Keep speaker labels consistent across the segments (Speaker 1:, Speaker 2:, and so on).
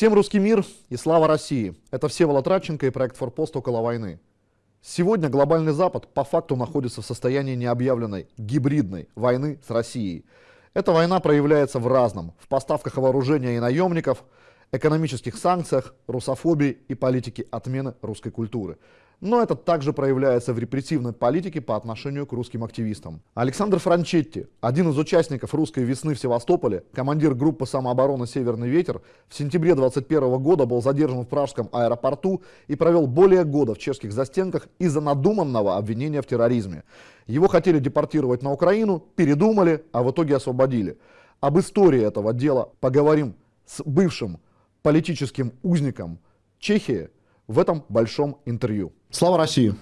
Speaker 1: Всем русский мир и слава России. Это Всеволод Радченко и проект «Форпост около войны». Сегодня глобальный Запад по факту находится в состоянии необъявленной гибридной войны с Россией. Эта война проявляется в разном. В поставках вооружения и наемников, экономических санкциях, русофобии и политике отмены русской культуры но это также проявляется в репрессивной политике по отношению к русским активистам. Александр Франчетти, один из участников русской весны в Севастополе, командир группы самообороны «Северный ветер», в сентябре 2021 года был задержан в Пражском аэропорту и провел более года в чешских застенках из-за надуманного обвинения в терроризме. Его хотели депортировать на Украину, передумали, а в итоге освободили. Об истории этого дела поговорим с бывшим политическим узником Чехии в этом большом интервью. Слава России!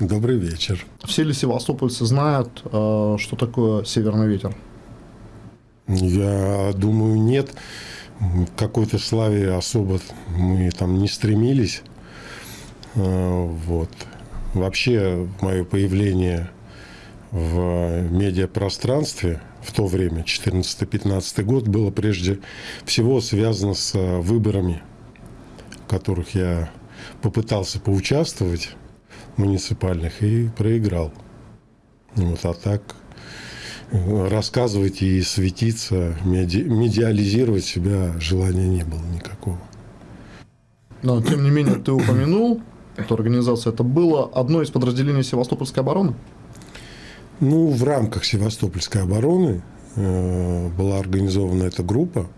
Speaker 2: Добрый вечер.
Speaker 1: Все ли севастопольцы знают, э, что такое «Северный ветер»?
Speaker 2: Я думаю, нет. К какой-то славе особо мы там не стремились. Э, вот. Вообще, мое появление в медиапространстве в то время, 14-15 год, было прежде всего связано с выборами, в которых я попытался поучаствовать муниципальных и проиграл. Вот, а так э, рассказывать и светиться, меди, медиализировать себя желания не было никакого.
Speaker 1: Но, тем не менее, ты упомянул эту организацию. Это было одно из подразделений Севастопольской обороны?
Speaker 2: Ну, в рамках Севастопольской обороны э, была организована эта группа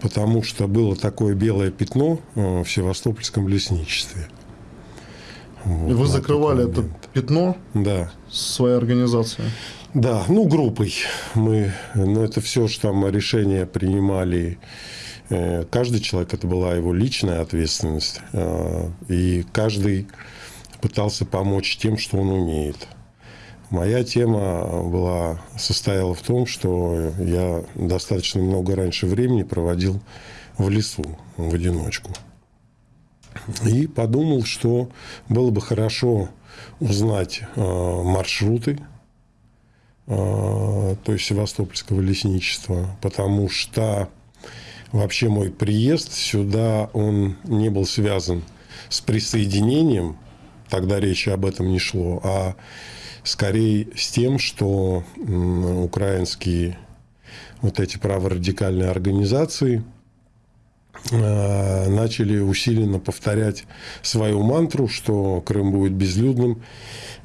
Speaker 2: потому что было такое белое пятно э, в Севастопольском лесничестве.
Speaker 1: Вот, И вы закрывали это пятно
Speaker 2: да.
Speaker 1: своей организацией?
Speaker 2: Да, ну группой. Мы, ну это все, что там решения принимали. Э, каждый человек, это была его личная ответственность. Э, и каждый пытался помочь тем, что он умеет. Моя тема была, состояла в том, что я достаточно много раньше времени проводил в лесу в одиночку. И подумал, что было бы хорошо узнать э, маршруты, э, то есть Севастопольского лесничества, потому что вообще мой приезд сюда, он не был связан с присоединением, тогда речи об этом не шло, а скорее с тем, что украинские вот эти праворадикальные организации э, начали усиленно повторять свою мантру, что Крым будет безлюдным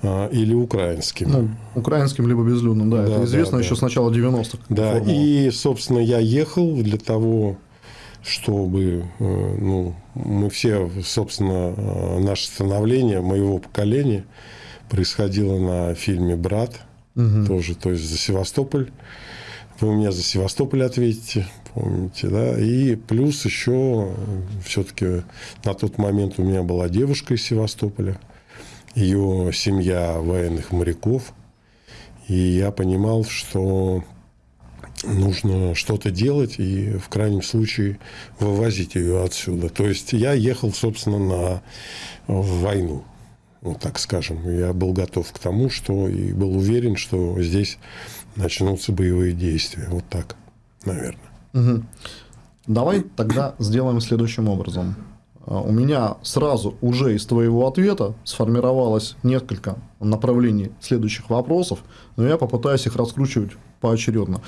Speaker 2: э, или украинским. Ну,
Speaker 1: украинским либо безлюдным, да, да это известно да, еще да. с начала 90-х.
Speaker 2: Да, формула. и, собственно, я ехал для того, чтобы э, ну, мы все, собственно, наше становление моего поколения – происходило на фильме «Брат». Угу. Тоже, то есть за Севастополь. Вы у меня за Севастополь ответите, помните, да? И плюс еще все-таки на тот момент у меня была девушка из Севастополя. Ее семья военных моряков. И я понимал, что нужно что-то делать и в крайнем случае вывозить ее отсюда. То есть я ехал, собственно, на войну вот так скажем. Я был готов к тому, что и был уверен, что здесь начнутся боевые действия. Вот так, наверное.
Speaker 1: Угу. Давай тогда сделаем следующим образом. А, у меня сразу уже из твоего ответа сформировалось несколько направлений следующих вопросов, но я попытаюсь их раскручивать поочередно.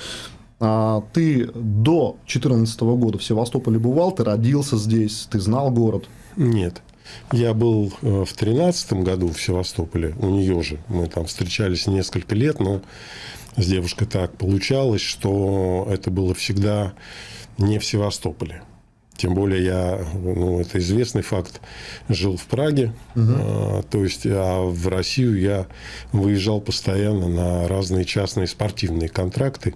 Speaker 1: А, ты до 2014 года в Севастополе бывал, ты родился здесь, ты знал город?
Speaker 2: Нет. Я был э, в тринадцатом году в Севастополе, у нее же. Мы там встречались несколько лет, но с девушкой так получалось, что это было всегда не в Севастополе. Тем более я, ну, это известный факт, жил в Праге, угу. а, то есть а в Россию я выезжал постоянно на разные частные спортивные контракты.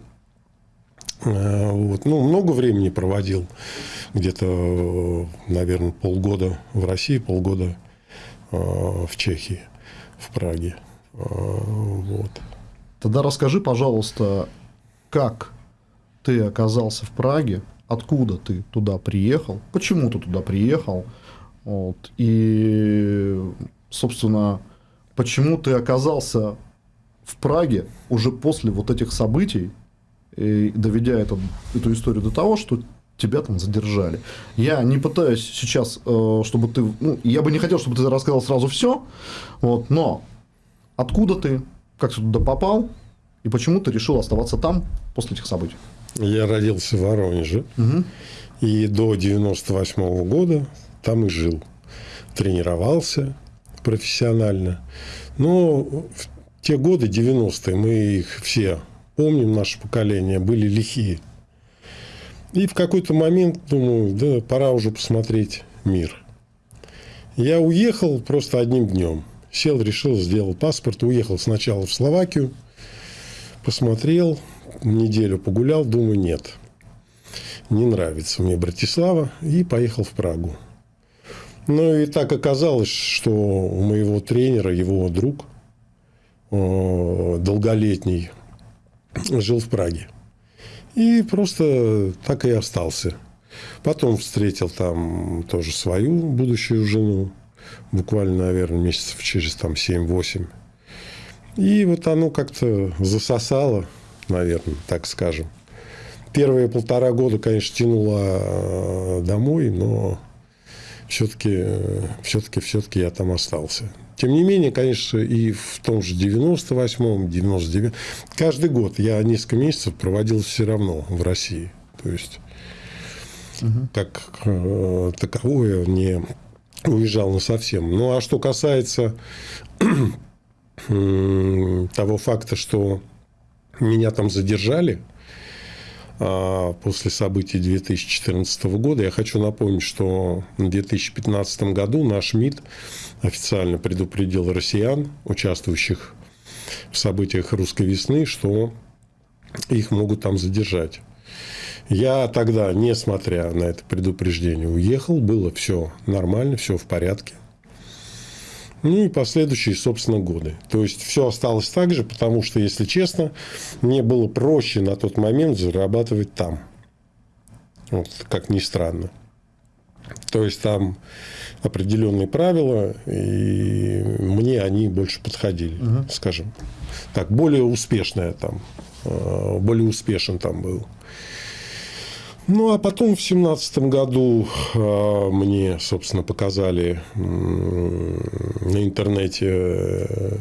Speaker 2: А, вот. Ну, много времени проводил. Где-то, наверное, полгода в России, полгода а, в Чехии, в Праге. А, вот.
Speaker 1: Тогда расскажи, пожалуйста, как ты оказался в Праге, откуда ты туда приехал, почему ты туда приехал, вот, и, собственно, почему ты оказался в Праге уже после вот этих событий, доведя это, эту историю до того, что тебя там задержали. Я не пытаюсь сейчас, э, чтобы ты... Ну, я бы не хотел, чтобы ты рассказал сразу все, вот, но откуда ты, как ты туда попал, и почему ты решил оставаться там после этих событий?
Speaker 2: Я родился в Воронеже. Угу. И до 98 -го года там и жил. Тренировался профессионально. Но в те годы, 90-е, мы их все помним, наше поколение, были лихие. И в какой-то момент думаю, да, пора уже посмотреть мир. Я уехал просто одним днем. Сел, решил, сделал паспорт, уехал сначала в Словакию, посмотрел, неделю погулял, думаю, нет, не нравится мне Братислава, и поехал в Прагу. Ну и так оказалось, что у моего тренера, его друг, долголетний, жил в Праге. И просто так и остался. Потом встретил там тоже свою будущую жену. Буквально, наверное, месяцев через там 7-8. И вот оно как-то засосало, наверное, так скажем. Первые полтора года, конечно, тянуло э, домой, но все-таки, все-таки, все-таки я там остался. Тем не менее, конечно, и в том же 98-м, 99 каждый год я несколько месяцев проводил все равно в России. То есть, угу. как э, таковое не уезжал на совсем. Ну, а что касается того факта, что меня там задержали – а, после событий 2014 года. Я хочу напомнить, что в 2015 году наш МИД официально предупредил россиян, участвующих в событиях русской весны, что их могут там задержать. Я тогда, несмотря на это предупреждение, уехал, было все нормально, все в порядке. Ну и последующие, собственно, годы. То есть все осталось так же, потому что, если честно, мне было проще на тот момент зарабатывать там. Вот, как ни странно. То есть там определенные правила, и мне они больше подходили, угу. скажем. Так, более успешная там, э, более успешен там был. Ну, а потом в семнадцатом году э, мне, собственно, показали на интернете э,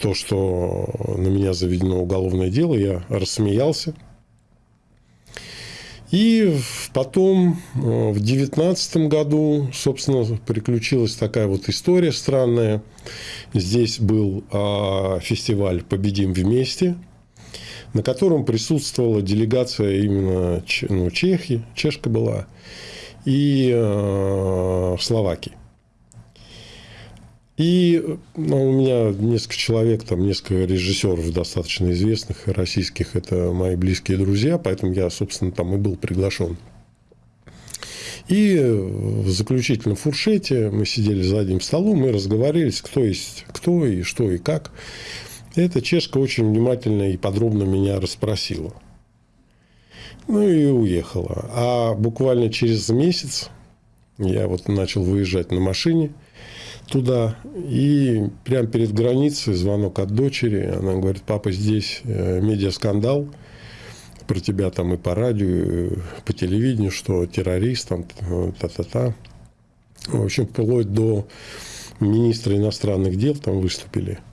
Speaker 2: то, что на меня заведено уголовное дело. Я рассмеялся. И потом, э, в девятнадцатом году, собственно, приключилась такая вот история странная. Здесь был а, фестиваль «Победим вместе», на котором присутствовала делегация именно ну, Чехии, чешка была, и э, Словакии. И ну, у меня несколько человек, там несколько режиссеров достаточно известных российских, это мои близкие друзья, поэтому я, собственно, там и был приглашен. И в заключительном фуршете мы сидели за одним столом, мы разговаривались, кто есть кто и что и как. Эта чешка очень внимательно и подробно меня расспросила. Ну и уехала. А буквально через месяц я вот начал выезжать на машине туда. И прямо перед границей звонок от дочери. Она говорит, папа, здесь э, медиаскандал про тебя там и по радио, и по телевидению, что террорист, там, та-та-та. В общем, вплоть до министра иностранных дел там выступили –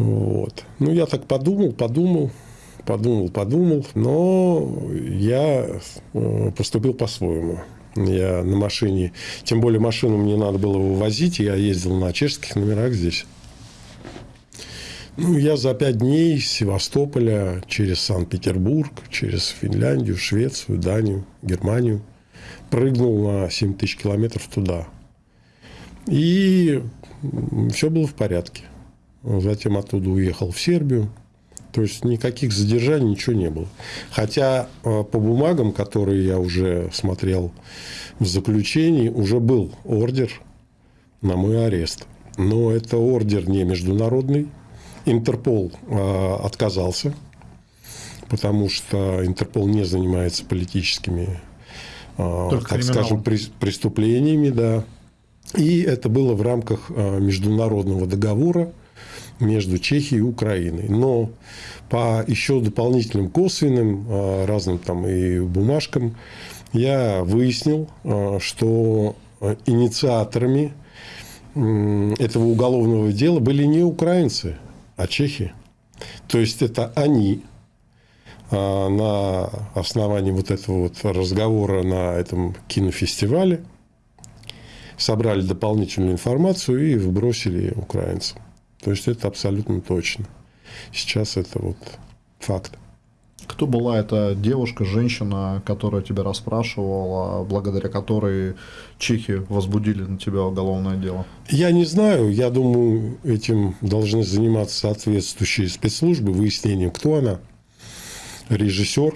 Speaker 2: вот. Ну, я так подумал, подумал, подумал, подумал, но я э, поступил по-своему. Я на машине, тем более машину мне надо было вывозить, я ездил на чешских номерах здесь. Ну, я за пять дней из Севастополя через Санкт-Петербург, через Финляндию, Швецию, Данию, Германию прыгнул на 7 тысяч километров туда. И все было в порядке. Затем оттуда уехал в Сербию. То есть никаких задержаний, ничего не было. Хотя э, по бумагам, которые я уже смотрел в заключении, уже был ордер на мой арест. Но это ордер не международный. Интерпол э, отказался, потому что Интерпол не занимается политическими, э, Только так скажем, преступлениями. Да. И это было в рамках международного договора между Чехией и Украиной. Но по еще дополнительным косвенным а, разным там и бумажкам я выяснил, что инициаторами этого уголовного дела были не украинцы, а чехи. То есть это они а, на основании вот этого вот разговора на этом кинофестивале собрали дополнительную информацию и вбросили украинцам. То есть это абсолютно точно. Сейчас это вот факт.
Speaker 1: Кто была эта девушка, женщина, которая тебя расспрашивала, благодаря которой чехи возбудили на тебя уголовное дело?
Speaker 2: Я не знаю. Я думаю, этим должны заниматься соответствующие спецслужбы, выяснением, кто она. Режиссер,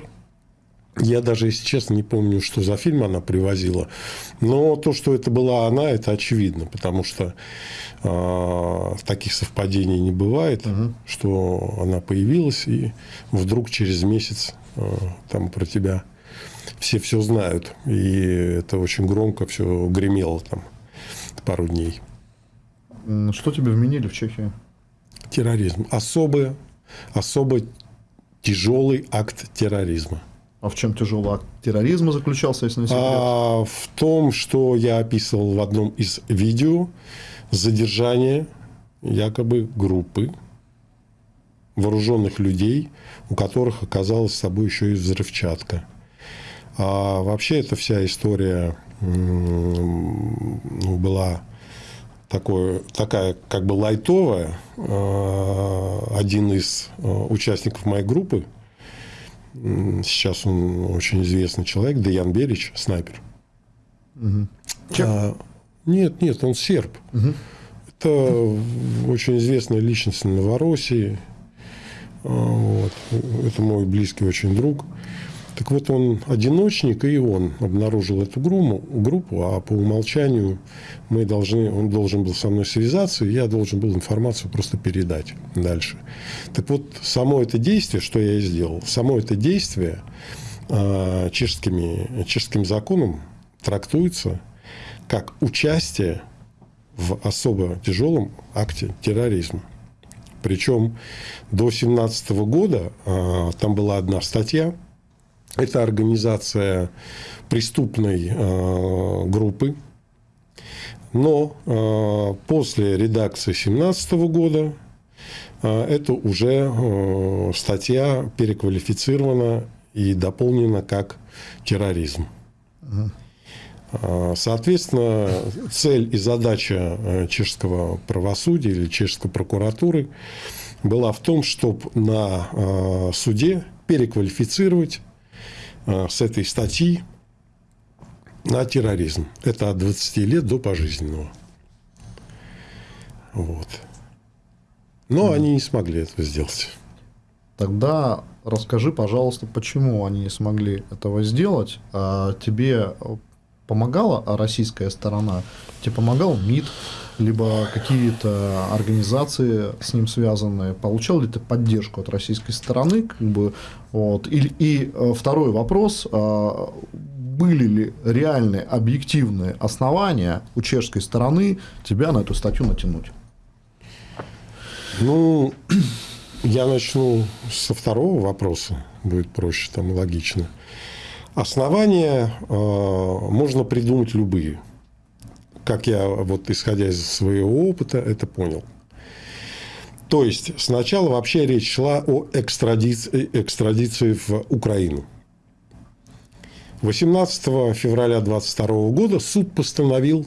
Speaker 2: я даже, если честно, не помню, что за фильм она привозила. Но то, что это была она, это очевидно, потому что э, таких совпадений не бывает, угу. что она появилась, и вдруг через месяц э, там про тебя все все знают. И это очень громко все гремело там пару дней.
Speaker 1: Что тебе вменили в Чехии?
Speaker 2: Терроризм. Особый, особо тяжелый акт терроризма.
Speaker 1: А в чем тяжелый акт терроризма заключался, если не секрет?
Speaker 2: А, в том, что я описывал в одном из видео задержание якобы группы вооруженных людей, у которых оказалась с собой еще и взрывчатка. А вообще эта вся история ну, была такое, такая как бы лайтовая. А, один из а, участников моей группы Сейчас он очень известный человек, Деян Берич, снайпер. Угу. А, нет, нет, он серб. Угу. Это очень известная личность в Новороссии. А, вот. Это мой близкий очень друг. Так вот, он одиночник, и он обнаружил эту группу, а по умолчанию мы должны, он должен был со мной связаться, и я должен был информацию просто передать дальше. Так вот, само это действие, что я и сделал, само это действие э, чешскими, чешским законом трактуется как участие в особо тяжелом акте терроризма. Причем до 2017 года э, там была одна статья, это организация преступной э, группы. Но э, после редакции 2017 года э, это уже э, статья переквалифицирована и дополнена как терроризм. Угу. Соответственно, цель и задача э, чешского правосудия или чешской прокуратуры была в том, чтобы на э, суде переквалифицировать Э, с этой статьи на терроризм. Это от 20 лет до пожизненного. Вот. Но mm. они не смогли этого сделать.
Speaker 1: Тогда расскажи, пожалуйста, почему они не смогли этого сделать. А тебе помогала российская сторона? Тебе помогал МИД? либо какие-то организации с ним связанные. Получал ли ты поддержку от российской стороны? Как бы, вот. и, и э, второй вопрос. А, были ли реальные объективные основания у чешской стороны тебя на эту статью натянуть?
Speaker 2: Ну, я начну со второго вопроса, будет проще, там логично. Основания э, можно придумать любые как я, вот исходя из своего опыта, это понял. То есть, сначала вообще речь шла о экстрадиции, экстрадиции в Украину. 18 февраля 22 года суд постановил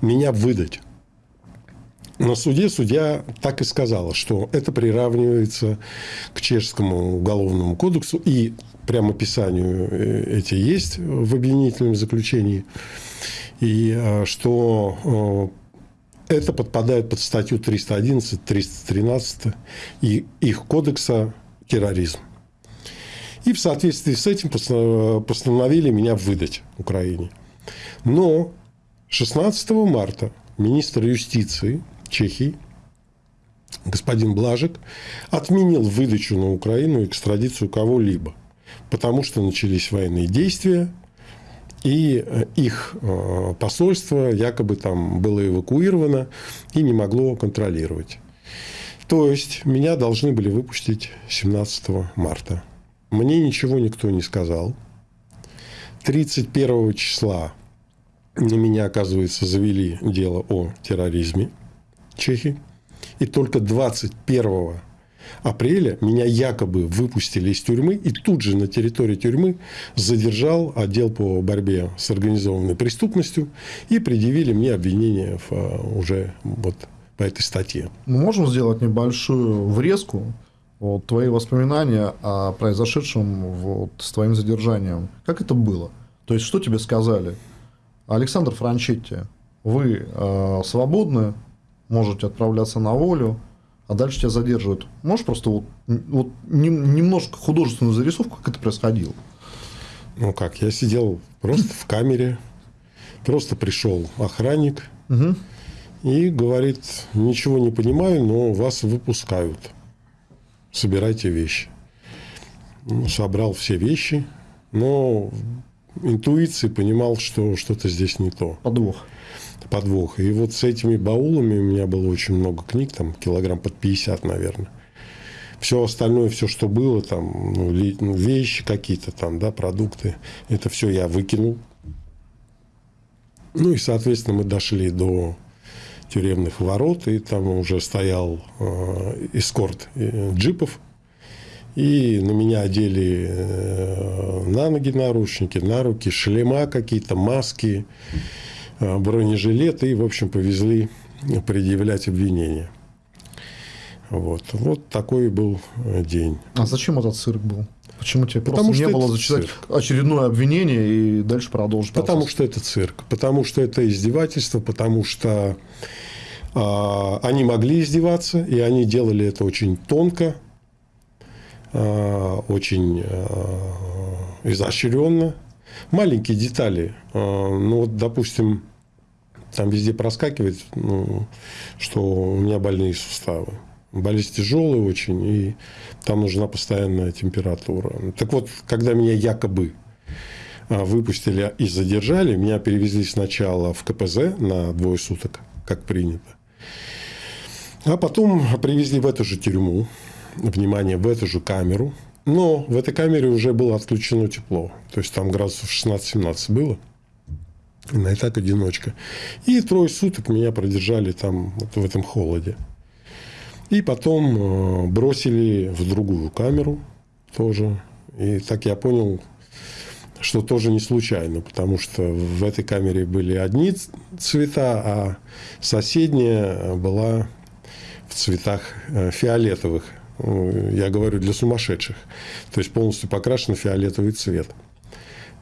Speaker 2: меня выдать. На суде судья так и сказала, что это приравнивается к чешскому уголовному кодексу, и прямо описанию э, эти есть в обвинительном заключении и э, что это подпадает под статью 311, 313 и их кодекса терроризм. И в соответствии с этим постановили меня выдать Украине. Но 16 марта министр юстиции Чехии господин Блажек отменил выдачу на Украину экстрадицию кого-либо, потому что начались военные действия, и э, их э, посольство якобы там было эвакуировано и не могло контролировать. То есть меня должны были выпустить 17 марта. Мне ничего никто не сказал. 31 числа на меня, оказывается, завели дело о терроризме Чехии. И только 21 апреля меня якобы выпустили из тюрьмы, и тут же на территории тюрьмы задержал отдел по борьбе с организованной преступностью и предъявили мне обвинение в, а, уже вот по этой статье.
Speaker 1: Мы можем сделать небольшую врезку вот, твои воспоминания о произошедшем вот, с твоим задержанием. Как это было? То есть, что тебе сказали? Александр Франчетти, вы э, свободны, можете отправляться на волю, а дальше тебя задерживают. Можешь просто вот, вот немножко художественную зарисовку, как это происходило?
Speaker 2: Ну как, я сидел просто в камере, просто пришел охранник угу. и говорит, ничего не понимаю, но вас выпускают. Собирайте вещи. Ну, собрал все вещи, но интуиции понимал, что что-то здесь не то.
Speaker 1: Подвох
Speaker 2: подвох. И вот с этими баулами у меня было очень много книг, там килограмм под 50, наверное. Все остальное, все, что было, там, ну, ну, вещи какие-то там, да, продукты, это все я выкинул. Ну и, соответственно, мы дошли до тюремных ворот, и там уже стоял э, эскорт э, джипов. И на меня одели э, на ноги наручники, на руки, шлема какие-то, маски. Э, бронежилеты и, в общем, повезли предъявлять обвинения. Вот. вот такой был э, день.
Speaker 1: А зачем этот цирк был? Почему тебе Потому просто не было зачитать цирк. очередное обвинение и дальше продолжить?
Speaker 2: Потому процесс? что это цирк, потому что это издевательство, потому что а, они могли издеваться, и они делали это очень тонко, а, очень а, изощренно. Маленькие детали. А, ну, вот, допустим, там везде проскакивает, ну, что у меня больные суставы. Болезнь тяжелая очень, и там нужна постоянная температура. Так вот, когда меня якобы а, выпустили и задержали, меня перевезли сначала в КПЗ на двое суток, как принято. А потом привезли в эту же тюрьму, внимание, в эту же камеру. Но в этой камере уже было отключено тепло. То есть там градусов 16-17 было на этап одиночка. И трое суток меня продержали там вот в этом холоде. И потом э, бросили в другую камеру тоже. И так я понял, что тоже не случайно, потому что в этой камере были одни цвета, а соседняя была в цветах э, фиолетовых. Я говорю для сумасшедших. То есть полностью покрашен фиолетовый цвет.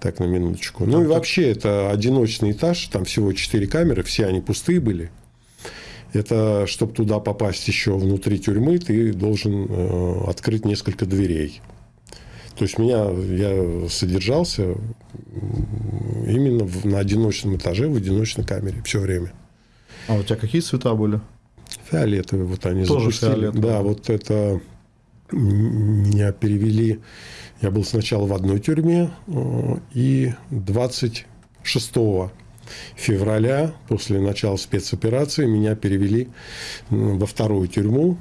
Speaker 2: Так, на минуточку. Ну, и вообще, это одиночный этаж, там всего четыре камеры, все они пустые были. Это, чтобы туда попасть еще внутри тюрьмы, ты должен э, открыть несколько дверей. То есть, меня, я содержался именно в, на одиночном этаже, в одиночной камере все время.
Speaker 1: А у тебя какие цвета были?
Speaker 2: Фиолетовые, вот они
Speaker 1: Тоже запустили. Фиолетовые.
Speaker 2: Да, вот это меня перевели. Я был сначала в одной тюрьме, э, и 26 февраля, после начала спецоперации, меня перевели во вторую тюрьму,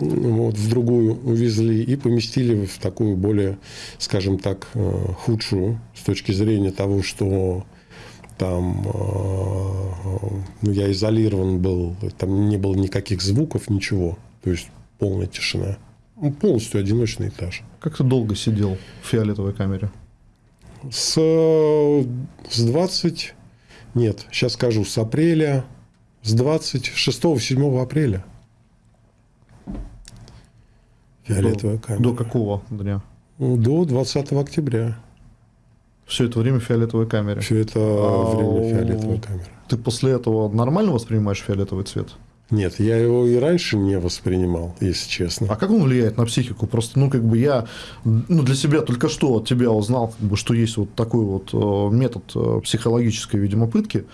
Speaker 2: вот, в другую увезли и поместили в такую более, скажем так, э, худшую с точки зрения того, что там э, ну, я изолирован был, там не было никаких звуков, ничего, то есть полная тишина. Ну, полностью одиночный этаж.
Speaker 1: Как ты долго сидел в фиолетовой камере?
Speaker 2: С, с 20... Нет, сейчас скажу, с апреля, с 26-7 апреля.
Speaker 1: Фиолетовая до, камера. До какого дня?
Speaker 2: Ну, до 20 октября.
Speaker 1: Все это время в фиолетовой камере?
Speaker 2: Все это а, время фиолетовой камере.
Speaker 1: Ты после этого нормально воспринимаешь фиолетовый цвет?
Speaker 2: Нет, я его и раньше не воспринимал, если честно.
Speaker 1: А как он влияет на психику? Просто, ну, как бы я ну, для себя только что от тебя узнал, как бы, что есть вот такой вот э, метод э, психологической, видимо, пытки.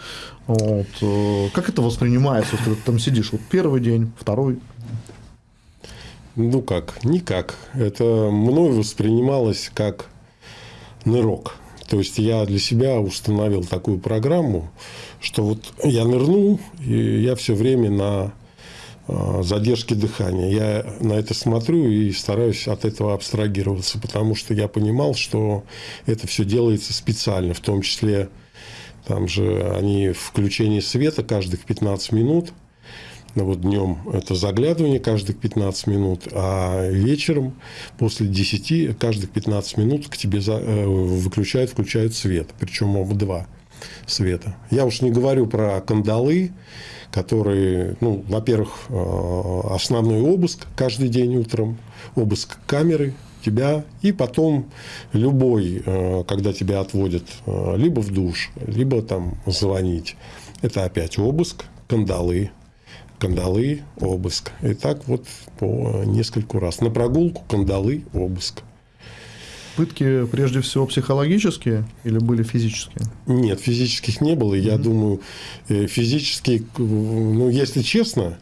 Speaker 1: Вот. Э, как это воспринимается, вот, когда ты там сидишь вот первый день, второй?
Speaker 2: Ну как, никак. Это мной воспринималось как нырок. То есть я для себя установил такую программу, что вот я нырнул, и я все время на э, задержки дыхания. Я на это смотрю и стараюсь от этого абстрагироваться, потому что я понимал, что это все делается специально, в том числе там же они включение света каждых 15 минут – ну, вот днем это заглядывание каждых 15 минут, а вечером после 10 каждых 15 минут к тебе за, э, выключают, включают свет. Причем оба два света. Я уж не говорю про кандалы, которые, ну, во-первых, э, основной обыск каждый день утром, обыск камеры тебя, и потом любой, э, когда тебя отводят либо в душ, либо там звонить, это опять обыск, кандалы, кандалы, обыск. И так вот по нескольку раз. На прогулку, кандалы, обыск.
Speaker 1: Пытки прежде всего психологические или были физические?
Speaker 2: Нет, физических не было. Я mm-hmm. думаю, э, физические, ну, если честно,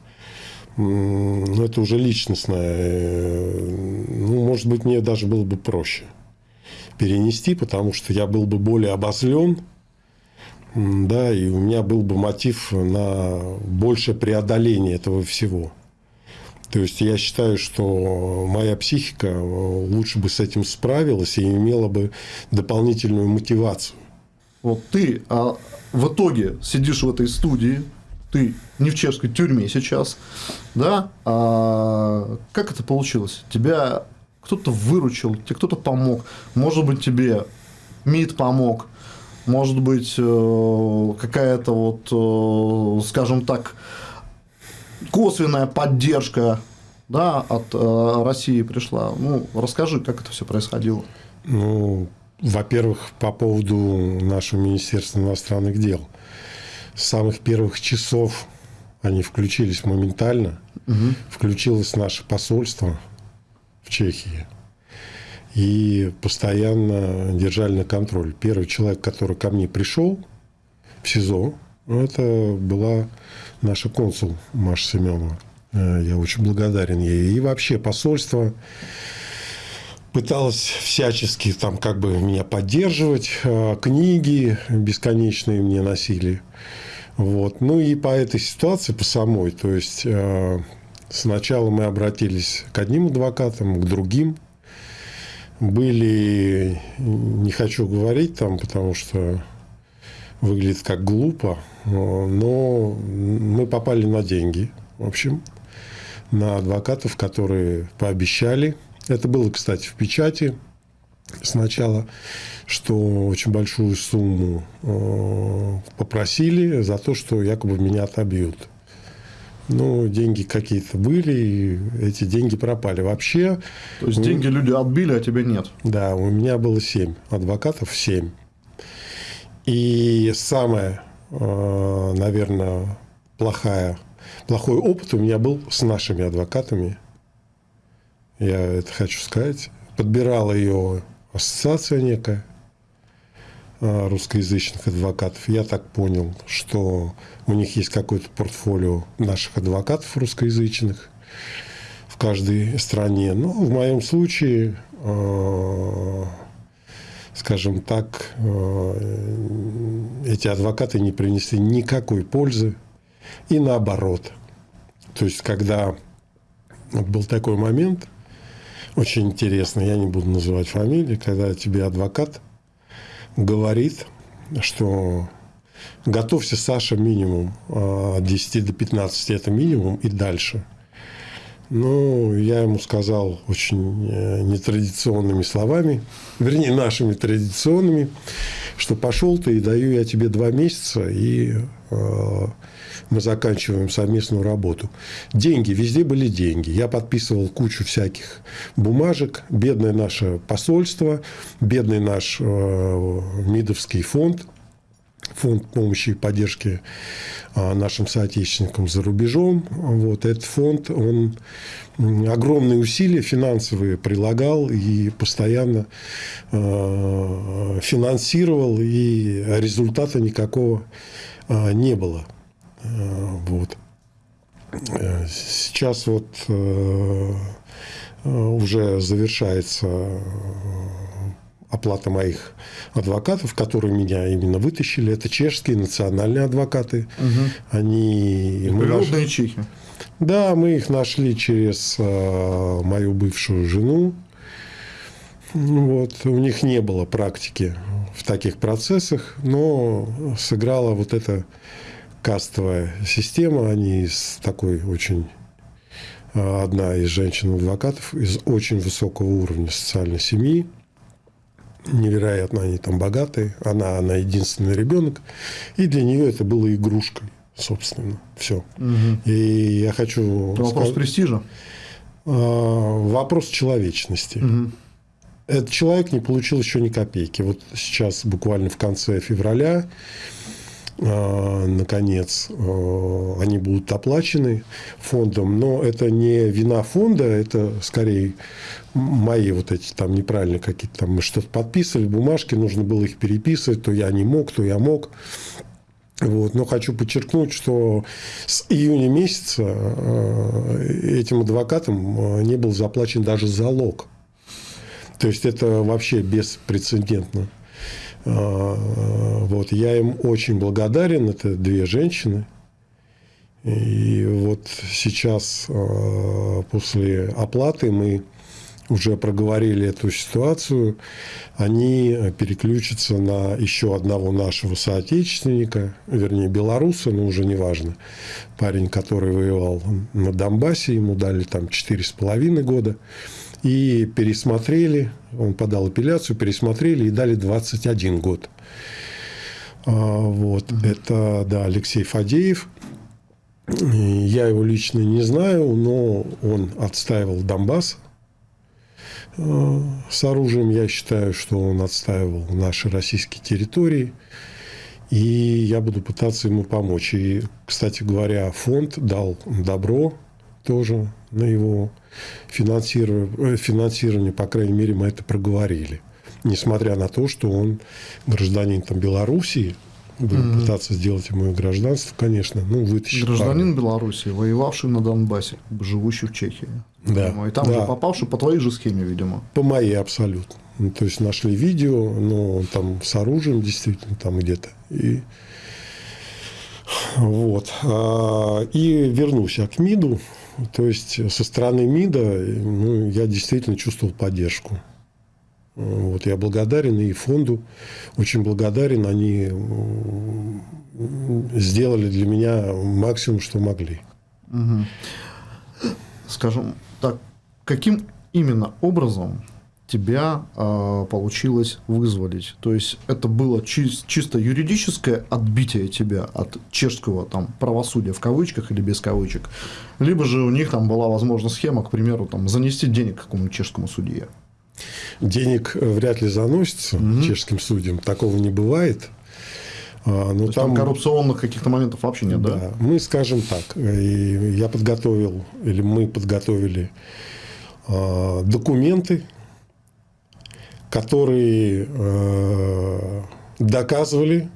Speaker 2: ну, это уже личностное. Э, ну, может быть, мне даже было бы проще перенести, потому что я был бы более обозлен, да, и у меня был бы мотив на большее преодоление этого всего. То есть я считаю, что моя психика лучше бы с этим справилась и имела бы дополнительную мотивацию.
Speaker 1: Вот ты а в итоге сидишь в этой студии, ты не в чешской тюрьме сейчас, да? А как это получилось? Тебя кто-то выручил, тебе кто-то помог, может быть тебе МИД помог, может быть, э, какая-то вот, э, скажем так, косвенная поддержка да, от э, России пришла. Ну, расскажи, как это все происходило.
Speaker 2: Ну, во-первых, по поводу нашего Министерства иностранных дел. С самых первых часов они включились моментально. Угу. Включилось наше посольство в Чехии и постоянно держали на контроль. Первый человек, который ко мне пришел в СИЗО, это была наша консул Маша Семенова. Э, я очень благодарен ей. И вообще посольство пыталось всячески там как бы меня поддерживать. Э, книги бесконечные мне носили. Вот. Ну и по этой ситуации, по самой, то есть э, сначала мы обратились к одним адвокатам, к другим были, не хочу говорить там, потому что выглядит как глупо, но мы попали на деньги, в общем, на адвокатов, которые пообещали. Это было, кстати, в печати сначала, что очень большую сумму э, попросили за то, что якобы меня отобьют. Ну, деньги какие-то были, и эти деньги пропали. Вообще...
Speaker 1: То есть, деньги люди отбили, а тебе нет?
Speaker 2: Да, у меня было семь адвокатов, семь. И самое, э, наверное, плохая, плохой опыт у меня был с нашими адвокатами. Я это хочу сказать. Подбирала ее ассоциация некая русскоязычных адвокатов. Я так понял, что у них есть какое-то портфолио наших адвокатов русскоязычных в каждой стране. Но в моем случае, э, скажем так, э, эти адвокаты не принесли никакой пользы. И наоборот. То есть, когда был такой момент, очень интересный, я не буду называть фамилии, когда тебе адвокат говорит, что Готовься, Саша, минимум от а, 10 до 15 это минимум и дальше. Ну, я ему сказал очень э, нетрадиционными словами, вернее, нашими традиционными, что пошел ты и даю я тебе два месяца, и мы заканчиваем совместную работу. Деньги, везде были деньги. Я подписывал кучу всяких бумажек. Бедное наше посольство, бедный наш э, МИДовский фонд – фонд помощи и поддержки а, нашим соотечественникам за рубежом. Вот этот фонд, он огромные усилия финансовые прилагал и постоянно финансировал, и результата никакого не было. Вот. Сейчас вот уже завершается оплата моих адвокатов, которые меня именно вытащили. Это чешские национальные адвокаты.
Speaker 1: Угу.
Speaker 2: Они...
Speaker 1: Природные чехи.
Speaker 2: Да, мы их нашли через э, мою бывшую жену. Вот. У них не было практики в таких процессах, но сыграла вот эта кастовая система. Они из такой очень одна из женщин-адвокатов из очень высокого уровня социальной семьи. Невероятно они там богатые. Она, она единственный ребенок. И для нее это было игрушкой, собственно. Все.
Speaker 1: Угу.
Speaker 2: И я хочу...
Speaker 1: Это вопрос
Speaker 2: сказать-
Speaker 1: престижа.
Speaker 2: А, Вопрос человечности.
Speaker 1: Мгм.
Speaker 2: Этот человек не получил еще ни копейки. Вот сейчас, буквально в конце февраля, а, наконец, а, они будут оплачены фондом. Но это не вина фонда, это скорее мои вот эти там неправильно какие-то там мы что-то подписывали, бумажки, нужно было их переписывать, то я не мог, то я мог. Вот. Но хочу подчеркнуть, что с июня месяца э, этим адвокатам не был заплачен даже залог. То есть это вообще беспрецедентно. Э, Вот. Я им очень благодарен. Это две женщины. И вот сейчас э, после оплаты мы уже проговорили эту ситуацию, они переключатся на еще одного нашего соотечественника, вернее, белоруса, но уже не важно. Парень, который воевал на Донбассе, ему дали там 4,5 года. И пересмотрели, он подал апелляцию, пересмотрели и дали 21 год. А, Вот, это, да, Алексей Фадеев. Я его лично не знаю, но он отстаивал Донбасс э, с оружием. Я считаю, что он отстаивал наши российские территории. И я буду пытаться ему помочь. И, кстати говоря, фонд дал добро тоже на его финансирование, финансирование, по крайней мере, мы это проговорили. Несмотря на то, что он гражданин там, Белоруссии, будем
Speaker 1: Мгм.
Speaker 2: пытаться сделать ему гражданство, конечно, ну, вытащить.
Speaker 1: Гражданин Беларуси, воевавший на Донбассе, живущий в Чехии.
Speaker 2: Да,
Speaker 1: Видимо, И там
Speaker 2: да.
Speaker 1: же попавший по твоей же схеме, видимо.
Speaker 2: По моей абсолютно. Ну, то есть нашли видео, но он там с оружием действительно там где-то. И вот. А, И вернусь я к МИДу. То есть со стороны МИДа ну, я действительно чувствовал поддержку. Вот, я благодарен и фонду очень благодарен. Они сделали для меня максимум, что могли.
Speaker 1: Мгм. Скажем так, каким именно образом тебя а, получилось вызволить? То есть это было чис- чисто юридическое отбитие тебя от чешского там правосудия в кавычках или без кавычек, либо же у них там была возможна схема, к примеру, там занести денег какому-нибудь чешскому судье.
Speaker 2: Денег э, вряд ли заносится
Speaker 1: Мгм.
Speaker 2: чешским судьям. Такого не бывает. А, Но
Speaker 1: То там,
Speaker 2: там,
Speaker 1: коррупционных каких-то моментов вообще нет, да?
Speaker 2: да, мы скажем так, э, и я подготовил, или мы подготовили а, документы, которые э, доказывали,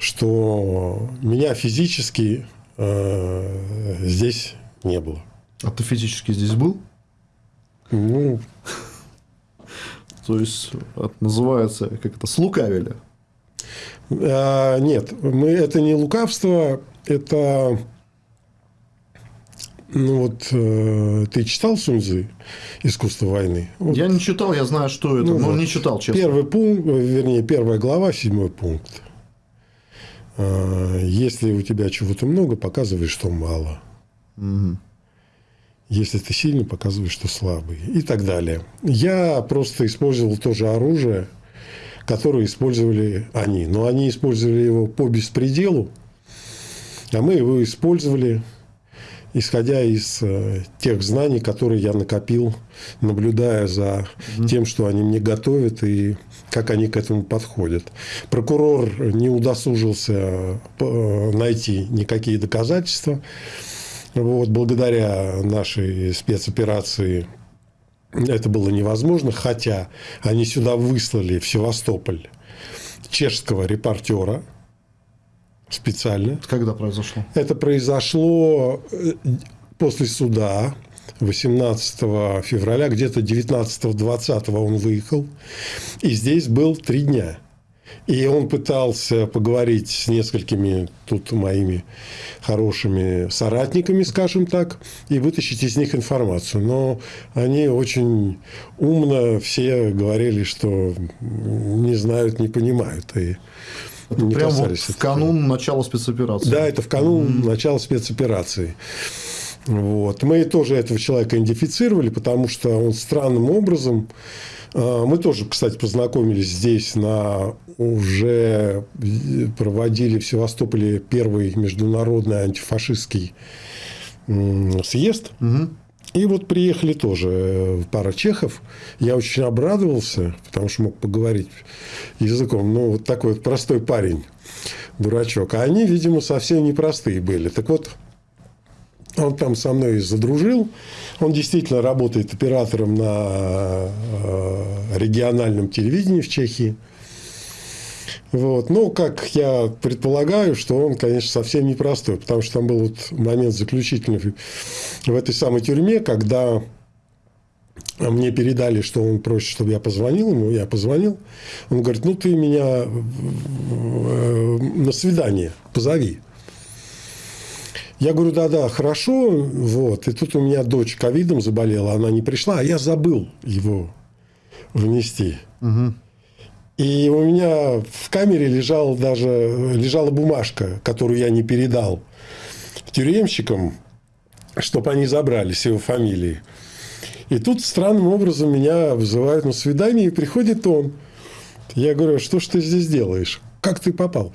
Speaker 2: что меня физически э, здесь не было.
Speaker 1: А ты физически здесь был?
Speaker 2: Ну,
Speaker 1: То есть это называется, как это, слукавили.
Speaker 2: А, нет, мы, это не лукавство, это... Ну вот э, ты читал Суньзы «Искусство войны»? Вот
Speaker 1: Я не читал, я знаю, что это,
Speaker 2: Ну
Speaker 1: но
Speaker 2: вот.
Speaker 1: не читал, честно.
Speaker 2: Первый пункт, э, вернее, первая глава, седьмой пункт. А, Если у тебя чего-то много, показывай, что мало.
Speaker 1: Мгм.
Speaker 2: Если ты сильный, показывай, что слабый. И так далее. Я просто использовал то же оружие, которое использовали они. Но они использовали его по беспределу, а мы его использовали, исходя из э, тех знаний, которые я накопил, наблюдая за тем, что они мне готовят и как они к этому подходят. Прокурор не удосужился э, найти никакие доказательства. Вот, благодаря нашей спецоперации это было невозможно, хотя они сюда выслали в Севастополь чешского репортера специально.
Speaker 1: Когда произошло?
Speaker 2: Это произошло э, после суда 18 февраля, где-то 19-20 он выехал. И здесь был три дня. И он пытался поговорить с несколькими тут моими хорошими соратниками, скажем так, и вытащить из них информацию. Но они очень умно все говорили, что не знают, не понимают. И
Speaker 1: это не прямо вот в канун начала спецоперации.
Speaker 2: Да, это в канун mm-hmm. начала спецоперации. Вот. Мы тоже этого человека идентифицировали, потому что он странным образом... А, мы тоже, кстати, познакомились здесь на уже проводили в Севастополе первый международный антифашистский съезд. Угу. И вот приехали тоже э, пара чехов. Я очень обрадовался, потому что мог поговорить языком. Ну, вот такой вот простой парень, дурачок. А они, видимо, совсем непростые были. Так вот, он там со мной задружил. Он действительно работает оператором на э, региональном телевидении в Чехии. Вот. Ну, как я предполагаю, что он, конечно, совсем непростой, потому что там был вот момент заключительный в этой самой тюрьме, когда мне передали, что он просит, чтобы я позвонил ему, я позвонил. Он говорит, ну, ты меня на свидание позови. Я говорю, да-да, хорошо, вот. И тут у меня дочь ковидом заболела, она не пришла, а я забыл его внести. Угу. И у меня в камере лежала даже лежала бумажка, которую я не передал тюремщикам, чтобы они забрали с его фамилии. И тут странным образом меня вызывают на свидание, и приходит он. Я говорю, «А что ж ты здесь делаешь? Как ты попал?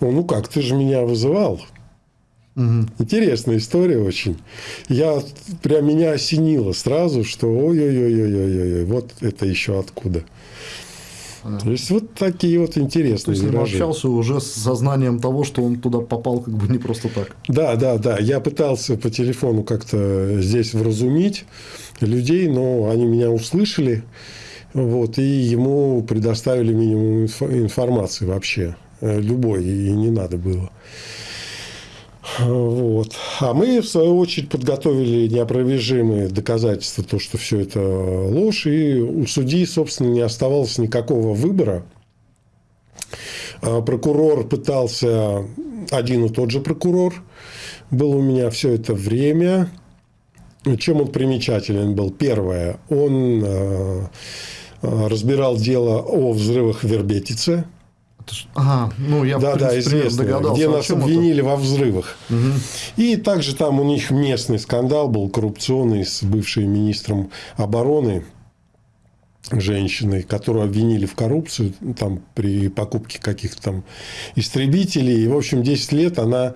Speaker 2: Он, ну как, ты же меня вызывал. Угу. Интересная история очень. Я прям меня осенило сразу, что ой-ой-ой-ой-ой, вот это еще откуда. То есть вот такие вот интересные.
Speaker 1: То есть, виражи. общался уже с сознанием того, что он туда попал как бы не просто так.
Speaker 2: Да, да, да. Я пытался по телефону как-то здесь вразумить людей, но они меня услышали. Вот, и ему предоставили минимум информации вообще. Э, любой, и не надо было. Вот. А мы, в свою очередь, подготовили неопровержимые доказательства, то, что все это ложь, и у судьи, собственно, не оставалось никакого выбора. А прокурор пытался, один и тот же прокурор был у меня все это время. Чем он примечателен был? Первое, он э, э, разбирал дело о взрывах в Вербетице –
Speaker 1: Ага, ну я
Speaker 2: да, да, известно, догадался, где нас обвинили это? во взрывах. Угу. И также там у них местный скандал был коррупционный с бывшим министром обороны женщиной, которую обвинили в коррупцию там, при покупке каких-то там истребителей. И, в общем, 10 лет она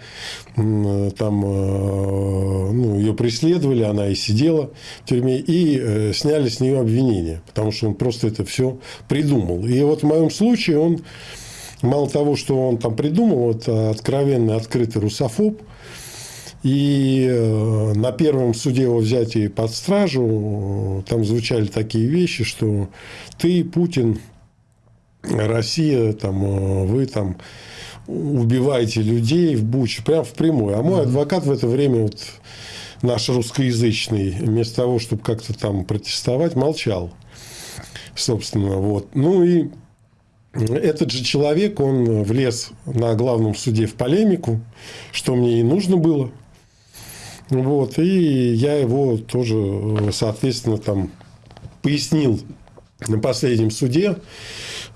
Speaker 2: там, э, ну, ее преследовали, она и сидела в тюрьме, и э, сняли с нее обвинение, потому что он просто это все придумал. И вот в моем случае он Мало того, что он там придумал, вот откровенный, открытый русофоб, и э, на первом суде его взятии под стражу там звучали такие вещи, что ты, Путин, Россия, там, э, вы там убиваете людей в Буче, прям впрямую. А мой адвокат в это время, вот, наш русскоязычный, вместо того, чтобы как-то там протестовать, молчал. Собственно, вот. Ну и этот же человек, он влез на главном суде в полемику, что мне и нужно было. Вот, и я его тоже, соответственно, там пояснил на последнем суде,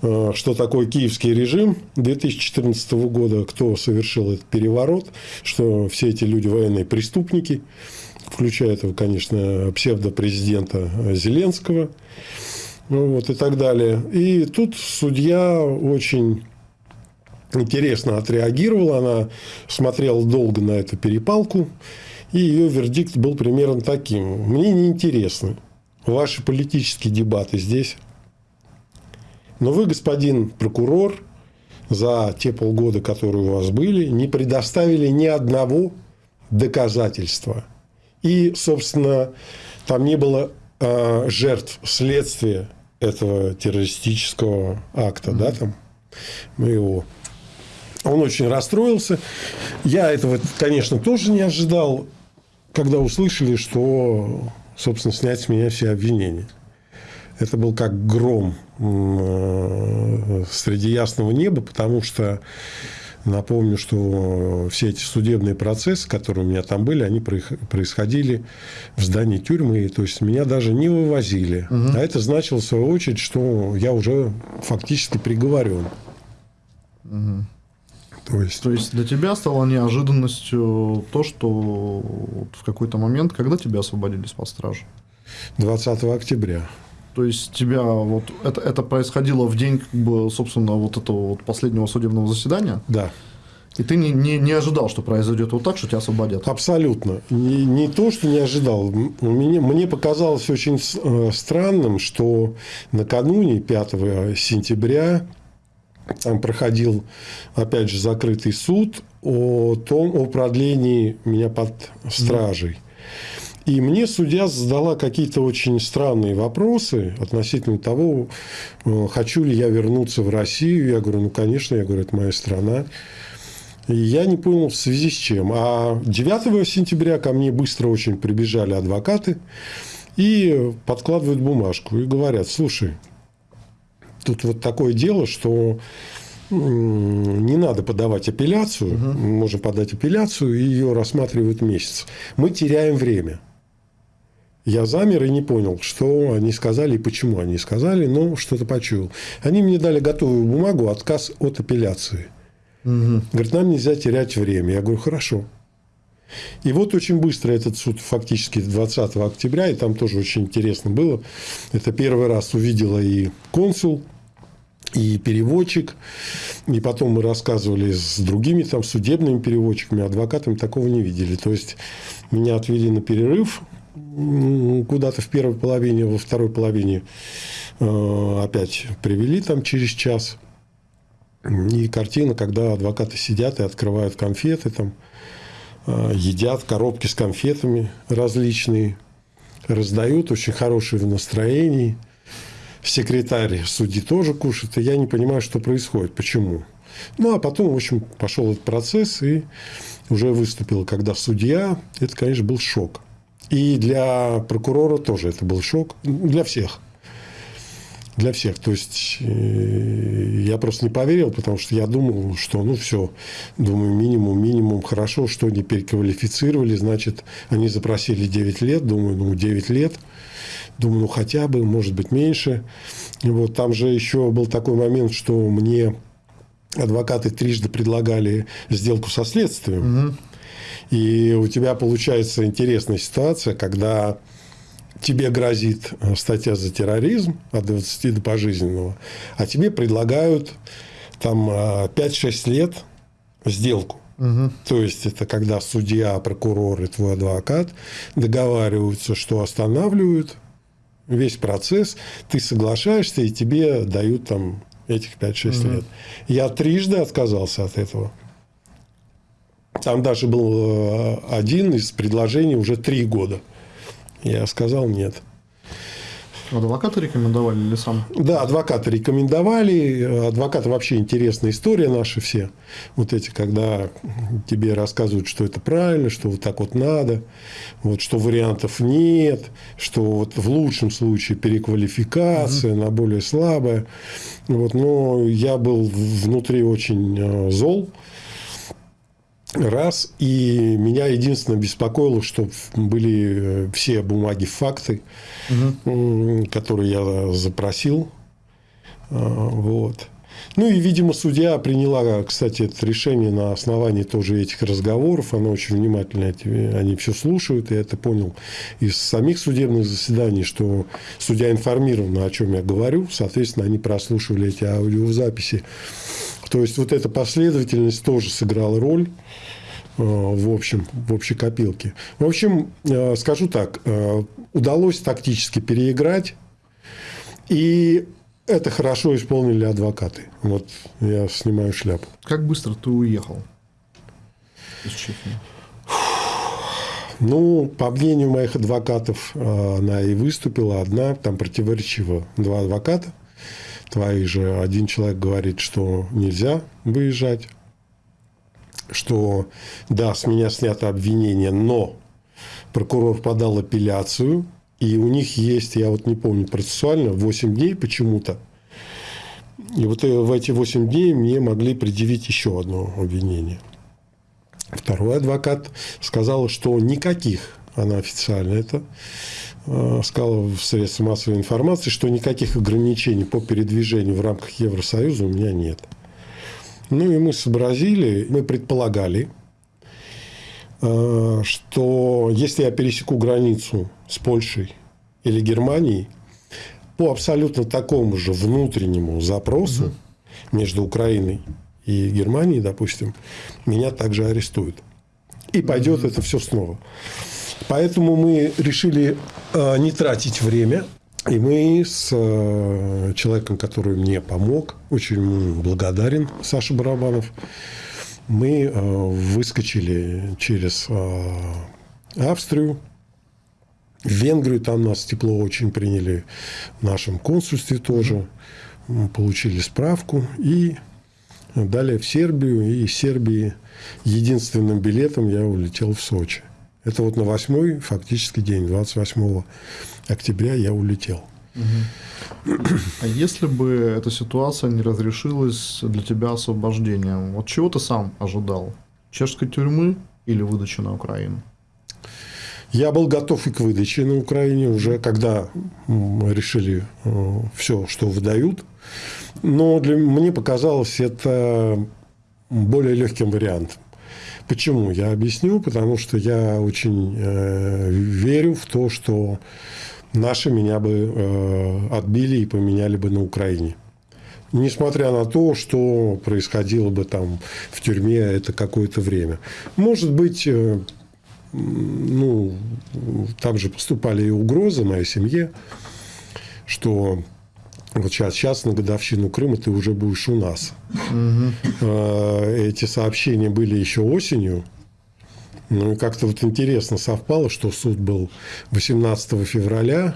Speaker 2: э, что такое киевский режим 2014 года, кто совершил этот переворот, что все эти люди военные преступники, включая этого, конечно, псевдопрезидента Зеленского ну, вот, и так далее. И тут судья очень интересно отреагировала. Она смотрела долго на эту перепалку. И ее вердикт был примерно таким. Мне не интересны ваши политические дебаты здесь. Но вы, господин прокурор, за те полгода, которые у вас были, не предоставили ни одного доказательства. И, собственно, там не было э, жертв следствия этого террористического акта, mm-hmm. да, там, моего. Он очень расстроился. Я этого, конечно, тоже не ожидал, когда услышали, что, собственно, снять с меня все обвинения. Это был как гром э, среди ясного неба, потому что Напомню, что все эти судебные процессы, которые у меня там были, они происходили в здании тюрьмы. То есть меня даже не вывозили. Угу. А это значило, в свою очередь, что я уже фактически приговорен.
Speaker 1: Угу. То есть... То есть для тебя стало неожиданностью то, что в какой-то момент, когда тебя освободили из-под стражи?
Speaker 2: 20 октября.
Speaker 1: То есть тебя вот это, это происходило в день, как бы, собственно, вот этого вот последнего судебного заседания?
Speaker 2: Да.
Speaker 1: И ты не, не, не ожидал, что произойдет вот так, что тебя освободят?
Speaker 2: Абсолютно. Не, не то, что не ожидал. Мне, мне показалось очень э, странным, что накануне 5 сентября там проходил, опять же, закрытый суд о том, о продлении меня под стражей. И мне судья задала какие-то очень странные вопросы относительно того, э, хочу ли я вернуться в Россию. Я говорю, ну, конечно, я говорю, это моя страна. И я не понял, в связи с чем. А 9 сентября ко мне быстро очень прибежали адвокаты и подкладывают бумажку и говорят, слушай, тут вот такое дело, что не надо подавать апелляцию, угу. можно подать апелляцию, и ее рассматривают месяц. Мы теряем время. Я замер и не понял, что они сказали и почему они сказали, но что-то почуял. Они мне дали готовую бумагу, отказ от апелляции. Угу. Говорит, нам нельзя терять время. Я говорю, хорошо. И вот очень быстро этот суд фактически 20 октября, и там тоже очень интересно было. Это первый раз увидела и консул, и переводчик. И потом мы рассказывали с другими там судебными переводчиками, адвокатами, такого не видели. То есть меня отвели на перерыв, куда-то в первой половине, во второй половине э, опять привели там через час. И картина, когда адвокаты сидят и открывают конфеты, там, э, едят коробки с конфетами различные, раздают, очень хорошие в настроении. Секретарь судьи тоже кушает, и я не понимаю, что происходит, почему. Ну, а потом, в общем, пошел этот процесс, и уже выступил, когда судья, это, конечно, был шок. И для прокурора тоже это был шок. Для всех. Для всех. То есть, э, я просто не поверил, потому что я думал, что, ну, все, думаю, минимум, минимум, хорошо, что они переквалифицировали, значит, они запросили 9 лет, думаю, ну, 9 лет, думаю, ну, хотя бы, может быть, меньше. И вот там же еще был такой момент, что мне адвокаты трижды предлагали сделку со следствием. Угу. И у тебя получается интересная ситуация, когда тебе грозит э, статья за терроризм от 20 до пожизненного, а тебе предлагают там 5-6 э, лет сделку. Угу. То есть это когда судья, прокурор и твой адвокат договариваются, что останавливают весь процесс, ты соглашаешься, и тебе дают там этих 5-6 угу. лет. Я трижды отказался от этого. Там даже был э, один из предложений уже три года. Я сказал нет.
Speaker 1: Адвокаты рекомендовали или сам?
Speaker 2: Да, адвокаты рекомендовали. Адвокаты вообще интересная история наши все. Вот эти, когда тебе рассказывают, что это правильно, что вот так вот надо, вот что вариантов нет, что вот в лучшем случае переквалификация угу. на более слабое. Вот, но я был внутри очень э, зол Раз. И меня единственное беспокоило, что были э, все бумаги, факты, угу. которые я запросил. А, вот. Ну и, видимо, судья приняла, кстати, это решение на основании тоже этих разговоров. Она очень внимательно они все слушают. Я это понял из самих судебных заседаний, что судья информирован, о чем я говорю. Соответственно, они прослушивали эти аудиозаписи. То есть вот эта последовательность тоже сыграла роль в общем, в общей копилке. В общем, э, скажу так, э, удалось тактически переиграть, и это хорошо исполнили адвокаты. Вот я снимаю шляпу.
Speaker 1: Как быстро ты уехал из Чехии?
Speaker 2: Ну, по мнению моих адвокатов, она и выступила одна, там противоречиво два адвоката твои же один человек говорит, что нельзя выезжать, что да, с меня снято обвинение, но прокурор подал апелляцию, И у них есть, я вот не помню процессуально, 8 дней почему-то. И вот в эти 8 дней мне могли предъявить еще одно обвинение. Второй адвокат сказал, что никаких, она официально это э, сказала в средствах массовой информации, что никаких ограничений по передвижению в рамках Евросоюза у меня нет. Ну и мы сообразили, мы предполагали, э, что если я пересеку границу с Польшей или Германией, по абсолютно такому же внутреннему запросу угу. между Украиной и Германией, допустим, меня также арестуют. И пойдет угу. это все снова. Поэтому мы решили э, не тратить время. И мы с э, человеком, который мне помог, очень благодарен, Саша Барабанов, мы э, выскочили через э, Австрию, в Венгрию там нас тепло очень приняли, в нашем консульстве тоже. Мы получили справку и далее в Сербию. И из Сербии единственным билетом я улетел в Сочи. Это вот на восьмой фактически день, 28 октября я улетел.
Speaker 1: А если бы эта ситуация не разрешилась для тебя освобождением, вот чего ты сам ожидал? Чешской тюрьмы или выдачи на Украину?
Speaker 2: Я был готов и к выдаче на Украине уже, когда решили э, все, что выдают. Но для, мне показалось это более легким вариантом. Почему? Я объясню. Потому что я очень э, верю в то, что наши меня бы э, отбили и поменяли бы на Украине. Несмотря на то, что происходило бы там в тюрьме это какое-то время. Может быть, э, ну, там же поступали и угрозы моей семье, что вот сейчас, сейчас на годовщину Крыма ты уже будешь у нас. Угу. Эти сообщения были еще осенью. Ну, и как-то вот интересно совпало, что суд был 18 февраля,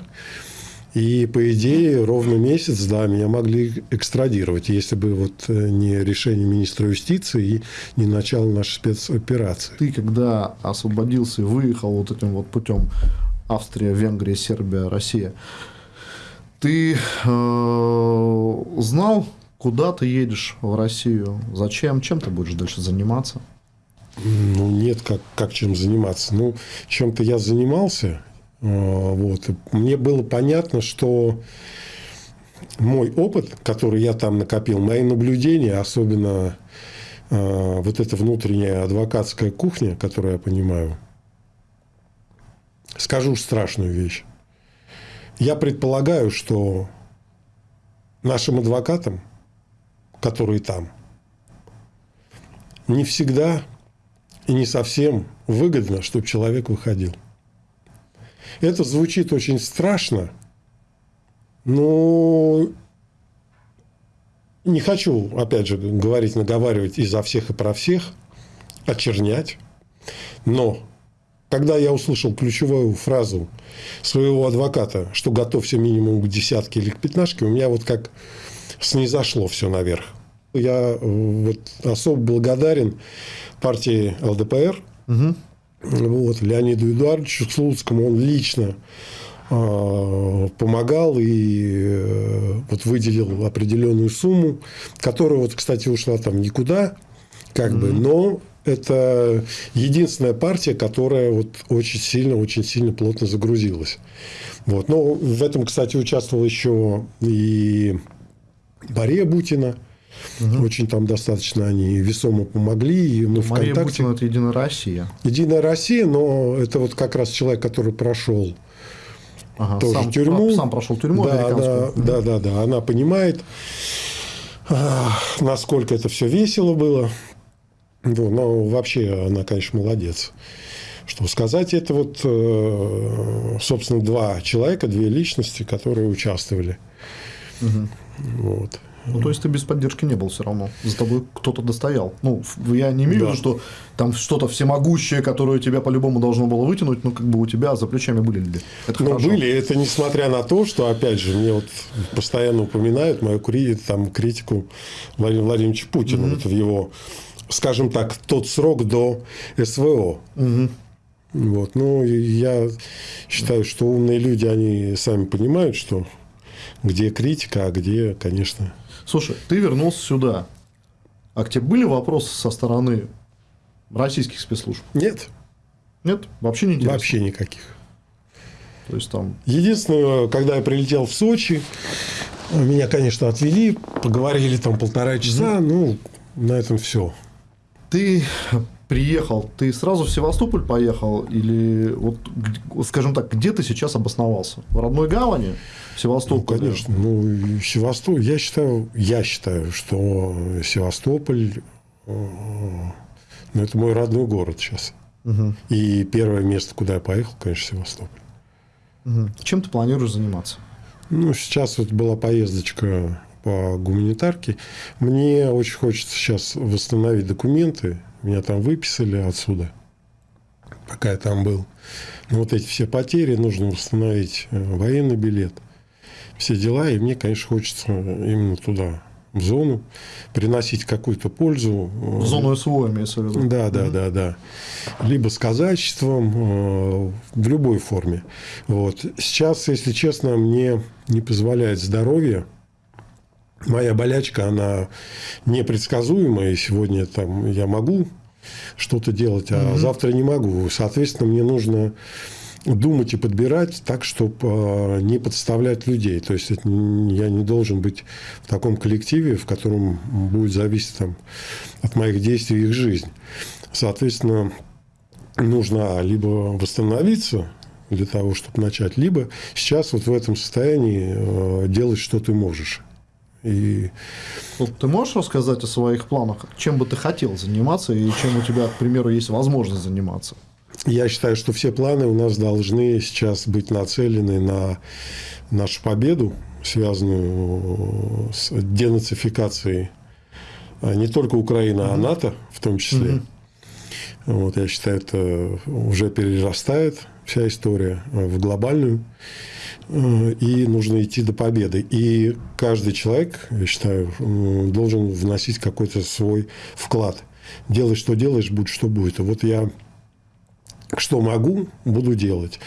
Speaker 2: и, по идее, ровно месяц, да, меня могли экстрадировать, если бы вот э, не решение министра юстиции и не начало нашей спецоперации.
Speaker 1: Ты, когда освободился и выехал вот этим вот путем Австрия, Венгрия, Сербия, Россия, ты э, знал, куда ты едешь в Россию? Зачем? Чем ты будешь дальше заниматься?
Speaker 2: Ну, нет, как, как чем заниматься. Ну, чем-то я занимался. А, вот. Мне было понятно, что мой опыт, который я там накопил, мои наблюдения, особенно э, вот эта внутренняя адвокатская кухня, которую я понимаю, скажу страшную вещь. Я предполагаю, что нашим адвокатам, которые там, не всегда и не совсем выгодно, чтобы человек выходил. Это звучит очень страшно, но не хочу, опять же, говорить, наговаривать изо всех и про всех, очернять. Но когда я услышал ключевую фразу своего адвоката, что готовься минимум к десятке или к пятнашке, у меня вот как снизошло все наверх. Я вот особо благодарен партии ЛДПР, угу. Вот, Леониду Эдуардовичу Слуцкому он лично э, помогал и э, вот выделил определенную сумму, которая вот, кстати, ушла там никуда, как mm-hmm. бы, но это единственная партия, которая вот очень сильно, очень сильно плотно загрузилась. Вот. Но в этом, кстати, участвовал еще и Мария Бутина, Угу. Очень там достаточно они весомо помогли. И мы
Speaker 1: Мария ВКонтакте... Бутина – это Единая Россия.
Speaker 2: Единая Россия, но это вот как раз человек, который прошел ага, тоже
Speaker 1: сам,
Speaker 2: тюрьму.
Speaker 1: Сам прошел тюрьму
Speaker 2: да, да, угу. да, да, да. Она понимает, насколько это все весело было. Ну, но вообще она, конечно, молодец. Что сказать, это вот, э, собственно, два человека, две личности, которые участвовали. Угу.
Speaker 1: Вот. Ну, то есть ты без поддержки не был все равно. За тобой кто-то достоял. Ну, я не имею в да. виду, что там что-то всемогущее, которое тебя по-любому должно было вытянуть, но как бы у тебя за плечами были люди.
Speaker 2: Это ну, хорошо. были. Это несмотря на то, что, опять же, мне вот постоянно упоминают мою там, критику Владимира Владимировича Путина mm-hmm. вот в его, скажем так, тот срок до СВО. Mm-hmm. Вот. Но я считаю, что умные люди, они сами понимают, что где критика, а где, конечно...
Speaker 1: Слушай, ты вернулся сюда. А к тебе были вопросы со стороны российских спецслужб?
Speaker 2: Нет.
Speaker 1: Нет? Вообще не интересно?
Speaker 2: Вообще никаких.
Speaker 1: То есть там...
Speaker 2: Единственное, когда я прилетел в Сочи, меня, конечно, отвели, поговорили там полтора часа, ну, на этом все.
Speaker 1: Ты приехал, ты сразу в Севастополь поехал или вот, скажем так, где ты сейчас обосновался? В родной гавани? В Севастополе?
Speaker 2: Ну, конечно. Ну, Севастополь, я считаю, я считаю, что Севастополь, э, ну, это мой родной город сейчас. Угу. И первое место, куда я поехал, конечно, Севастополь.
Speaker 1: Угу. Чем ты планируешь заниматься?
Speaker 2: Ну, сейчас вот была поездочка по гуманитарке. Мне очень хочется сейчас восстановить документы. Меня там выписали отсюда, пока я там был. Но вот эти все потери нужно восстановить э, военный билет, все дела. И мне, конечно, хочется именно туда в зону, приносить какую-то пользу.
Speaker 1: В зону СВО имеется в виду?
Speaker 2: Да, да, mm да, да. Либо с казачеством, э, в любой форме. Вот. Сейчас, если честно, мне не позволяет здоровье. Моя болячка, она непредсказуемая. И сегодня там я могу что-то делать, а mm завтра не могу. Соответственно, мне нужно думать и подбирать так, чтобы а, не подставлять людей. То есть, это я не должен быть в таком коллективе, в котором будет зависеть там, от моих действий их жизнь. Соответственно, нужно либо восстановиться для того, чтобы начать, либо сейчас вот в этом состоянии а, делать, что ты можешь. И...
Speaker 1: Ты можешь рассказать о своих планах? Чем бы ты хотел заниматься и чем у тебя, к примеру, есть возможность заниматься?
Speaker 2: Я считаю, что все планы у нас должны сейчас быть нацелены на нашу победу, связанную с денацификацией а, не только Украины, а НАТО в том числе. Угу. Вот, я считаю, это уже перерастает вся история в глобальную. Э, и нужно идти до победы. И каждый человек, я считаю, должен вносить какой-то свой вклад. Делай, что делаешь, будь что будет. Вот я что могу, буду делать.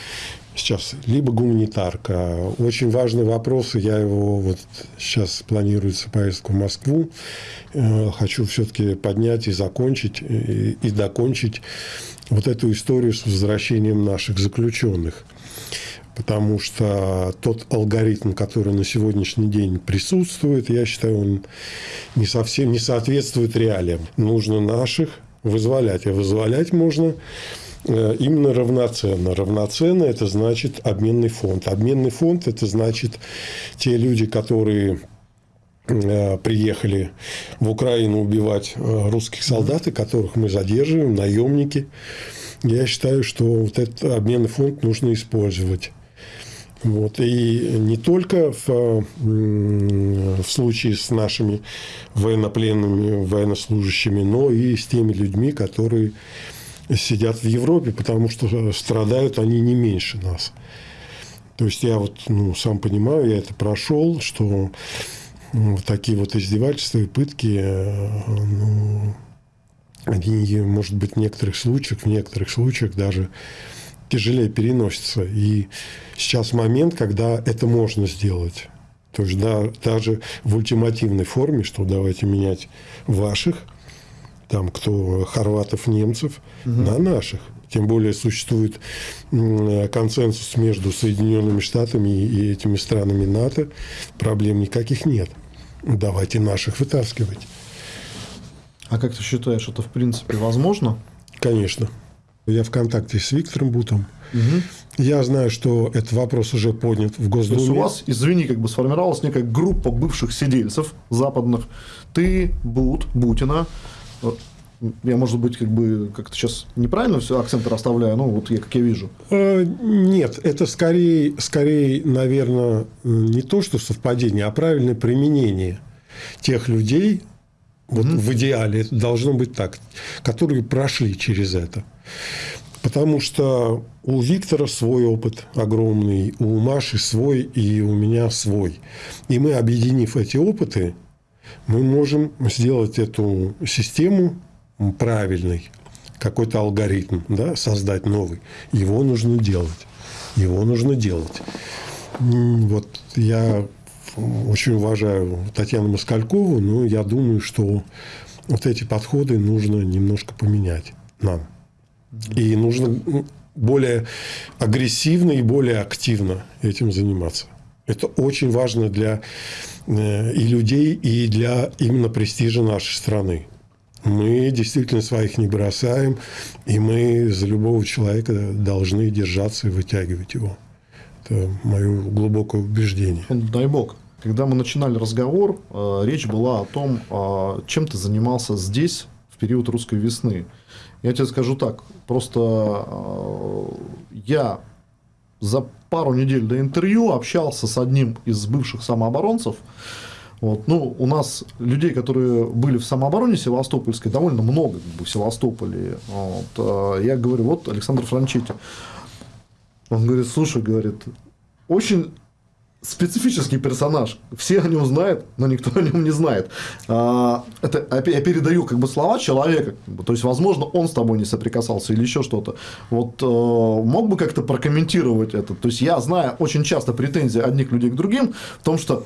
Speaker 2: Сейчас либо гуманитарка. Очень важный вопрос, я его вот сейчас планируется поездку в Москву. Э, хочу все-таки поднять и закончить, и, и докончить вот эту историю с возвращением наших заключенных. Потому что тот алгоритм, который на сегодняшний день присутствует, я считаю, он не совсем не соответствует реалиям. Нужно наших вызволять. А вызволять можно Э, именно равноценно. Равноценно – это значит обменный фонд. Обменный фонд – это значит те люди, которые приехали в Украину убивать э, русских солдат, которых мы задерживаем, наемники. Я считаю, что вот этот обменный фонд нужно использовать. Вот. И не только в, в случае с нашими военнопленными, военнослужащими, но и с теми людьми, которые сидят в Европе, потому что страдают они не меньше нас. То есть я вот ну, сам понимаю, я это прошел, что ну, такие вот издевательства и пытки, э, ну, они, может быть, в некоторых случаях, в некоторых случаях даже тяжелее переносятся. И сейчас момент, когда это можно сделать. То есть да, даже в ультимативной форме, что давайте менять ваших – там кто хорватов, немцев, угу. на наших. Тем более существует консенсус между Соединенными Штатами и этими странами НАТО. Проблем никаких нет. Давайте наших вытаскивать.
Speaker 1: А как ты считаешь, это в принципе возможно?
Speaker 2: Конечно. Я в контакте с Виктором Бутом. Угу. Я знаю, что этот вопрос уже поднят в Госдуме. То есть
Speaker 1: у вас, извини, как бы сформировалась некая группа бывших сидельцев западных. Ты, Бут, Бутина, я, может быть, как бы как-то сейчас неправильно все акценты расставляю, ну, вот я, как я вижу.
Speaker 2: Э, нет, это скорее, скорее, наверное, не то, что совпадение, а правильное применение тех людей, вот mm в идеале это должно быть так, которые прошли через это. Потому что у Виктора свой опыт огромный, у Маши свой и у меня свой. И мы, объединив эти опыты, мы можем сделать эту систему правильной, какой-то алгоритм, да, создать новый. Его нужно делать. Его нужно делать. Вот я очень уважаю Татьяну Москалькову, но я думаю, что вот эти подходы нужно немножко поменять нам. И нужно более агрессивно и более активно этим заниматься. Это очень важно для э, и людей, и для именно престижа нашей страны. Мы действительно своих не бросаем, и мы за любого человека должны держаться и вытягивать его. Это мое глубокое убеждение.
Speaker 1: Дай бог. Когда мы начинали разговор, э, речь была о том, э, чем ты занимался здесь в период русской весны. Я тебе скажу так, просто э, я за пару недель до интервью общался с одним из бывших самооборонцев. Вот. Ну, у нас людей, которые были в самообороне Севастопольской, довольно много в Севастополе. Вот. Я говорю, вот Александр Франчетти. Он говорит, слушай, говорит, очень специфический персонаж. Все о нем знают, но никто о нем не знает. А, это я передаю как бы слова человека. То есть, возможно, он с тобой не соприкасался или еще что-то. Вот мог бы как-то прокомментировать это. То есть, я знаю очень часто претензии одних людей к другим в том, что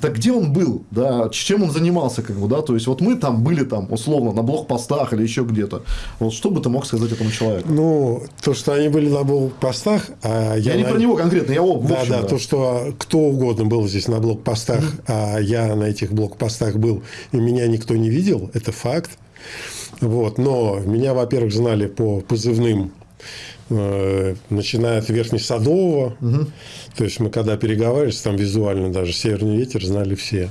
Speaker 1: да где он был, да, чем он занимался, как бы, да, то есть вот мы там были там условно на блокпостах или еще где-то. Вот что бы ты мог сказать этому человеку?
Speaker 2: Ну, то, что они были на блокпостах, а
Speaker 1: я, я не на... про него конкретно, я
Speaker 2: об, да, общем, да, то, что кто угодно был здесь на блокпостах, mm-hmm. а я на этих блокпостах был и меня никто не видел, это факт. Вот, но меня, во-первых, знали по позывным начиная от Верхнесадового. Угу. То есть мы когда переговаривались, там визуально даже «Северный ветер» знали все.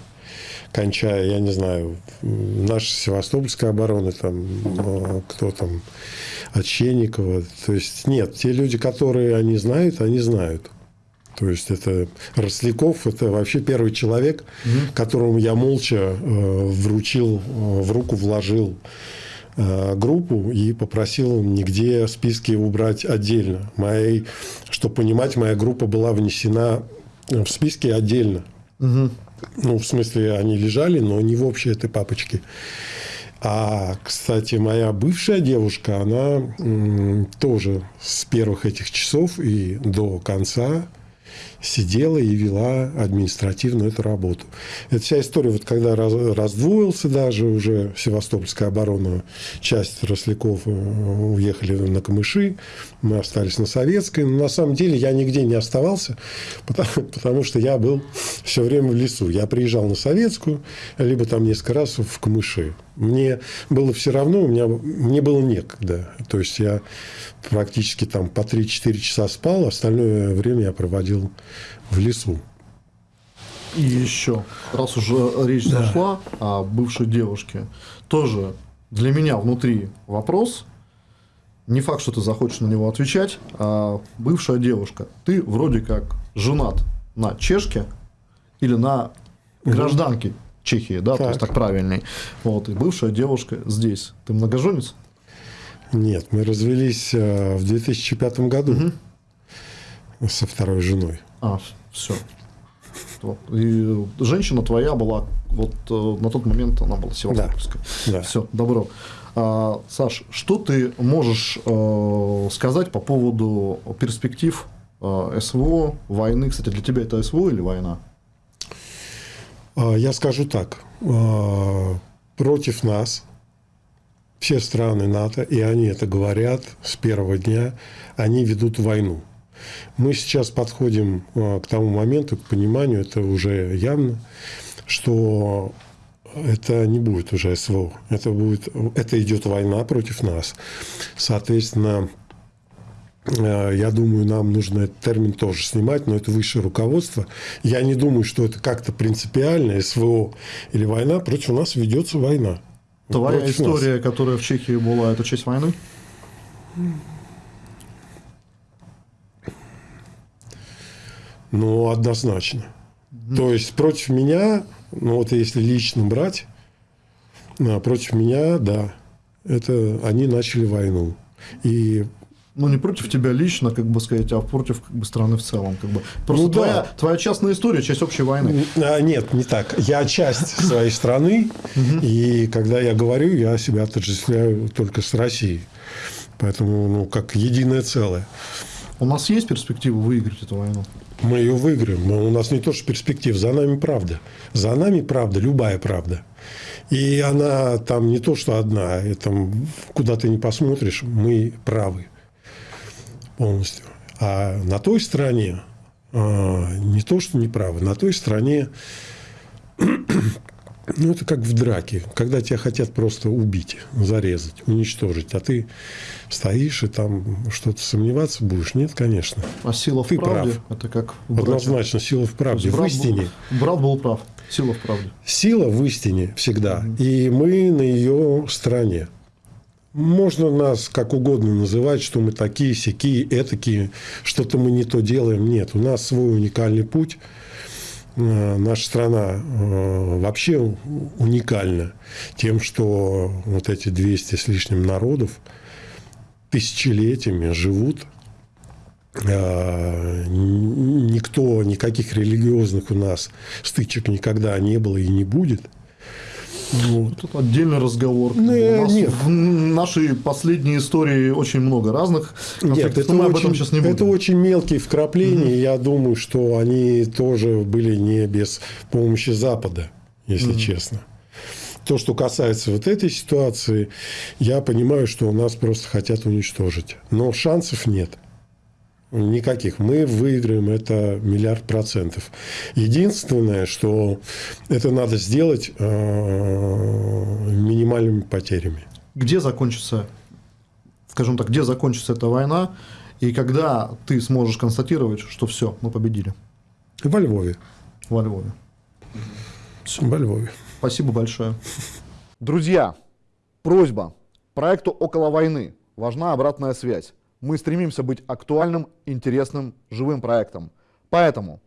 Speaker 2: Кончая, я не знаю, наша Севастопольская оборона, там, э, кто там, Отченникова. То есть нет, те люди, которые они знают, они знают. То есть это Росляков, это вообще первый человек, угу. которому я молча э, вручил, э, в руку вложил Э, группу и попросил нигде списки убрать отдельно. Моей, чтобы понимать, моя группа была внесена в списки отдельно. Угу. Ну, в смысле, они лежали, но не в общей этой папочке. А, кстати, моя бывшая девушка, она тоже с первых этих часов и до конца сидела и вела административную эту работу. Это вся история, вот когда раз, раздвоился даже уже Севастопольская оборона, часть Росляков э, уехали на Камыши, мы остались на Советской. Но на самом деле я нигде не оставался, потому, потому что я был все время в лесу. Я приезжал на Советскую, либо там несколько раз в Камыши. Мне было все равно, у меня, мне было некогда. То есть я практически там по 3-4 часа спал, остальное время я проводил в лесу.
Speaker 1: И еще, раз уже речь да. зашла о бывшей девушке, тоже для меня внутри вопрос, не факт, что ты захочешь на него отвечать, а бывшая девушка, ты вроде как женат на чешке или на гражданке Чехии, да, так. то есть так правильней. Вот, и бывшая девушка здесь. Ты многоженец?
Speaker 2: Нет, мы развелись э, в 2005 году угу. со второй женой.
Speaker 1: А, все. И женщина твоя была, вот э, на тот момент она была севастопольская. Да. да. Все, добро. А, Саш, что ты можешь э, сказать по поводу перспектив э, СВО, войны? Кстати, для тебя это СВО или война?
Speaker 2: А, я скажу так. А, против нас все страны НАТО, и они это говорят с первого дня, они ведут войну. Мы сейчас подходим а, к тому моменту, к пониманию, это уже явно, что это не будет уже СВО. Это, будет, это идет война против нас. Соответственно, э, я думаю, нам нужно этот термин тоже снимать, но это высшее руководство. Я не думаю, что это как-то принципиально, СВО или война. Против нас ведется война.
Speaker 1: Твоя история, нас. которая в Чехии была, это часть войны?
Speaker 2: Ну, однозначно. Mm-hmm. То есть против меня ну вот если лично брать, а, против меня, да, это они начали войну. И
Speaker 1: Ну, не против тебя лично, как бы сказать, а против как бы, страны в целом. Как бы. Просто
Speaker 2: Ну,
Speaker 1: твоя,
Speaker 2: да.
Speaker 1: твоя частная история, часть общей войны.
Speaker 2: А, Нет, не так. Я часть своей страны, и когда я говорю, я себя отождествляю только с Россией. Поэтому, ну, как единое целое.
Speaker 1: У нас есть перспектива выиграть эту войну?
Speaker 2: Мы ее выиграем. У нас не то, что перспектив, за нами правда. За нами правда, любая правда. И она там не то, что одна, это куда ты не посмотришь, мы правы полностью. А на той стороне а, не то, что не правы, на той стороне ну, это как в драке, когда тебя хотят просто убить, зарезать, уничтожить, а ты стоишь и там что-то сомневаться будешь? Нет, конечно.
Speaker 1: А сила в
Speaker 2: Ты
Speaker 1: правде?
Speaker 2: прав.
Speaker 1: Это как в браке.
Speaker 2: Однозначно, сила в правде, в истине.
Speaker 1: Был, брат был прав. Сила в правде.
Speaker 2: Сила в истине всегда, и мы на ее стороне. Можно нас как угодно называть, что мы такие, сякие, этакие, что-то мы не то делаем. Нет, у нас свой уникальный путь. Э, Наша страна э, вообще уникальна тем, что вот эти 200 с лишним народов тысячелетиями живут. Э, Никто, никаких религиозных у нас стычек никогда не было и не будет. Вот.
Speaker 1: Тут отдельный разговор.
Speaker 2: Ну,
Speaker 1: У нас
Speaker 2: нет.
Speaker 1: В нашей последней истории очень много разных
Speaker 2: Нет,
Speaker 1: конфликтов,
Speaker 2: это
Speaker 1: но мы об
Speaker 2: очень,
Speaker 1: этом сейчас не будем.
Speaker 2: это очень мелкие вкрапления. Я думаю, что они тоже были не без помощи Запада, если честно. То, что касается вот этой ситуации, я понимаю, что у нас просто хотят уничтожить. Но шансов нет. Никаких. Мы выиграем это миллиард процентов. Единственное, что это надо сделать э, минимальными потерями.
Speaker 1: Где закончится, скажем так, где закончится эта война, и когда ты сможешь констатировать, что все, мы победили
Speaker 2: Во Львове.
Speaker 1: во Львове.
Speaker 2: Во Львове.
Speaker 1: Спасибо большое.
Speaker 3: Друзья, просьба. Проекту «Около войны» важна обратная связь. Мы стремимся быть актуальным, интересным, живым проектом. Поэтому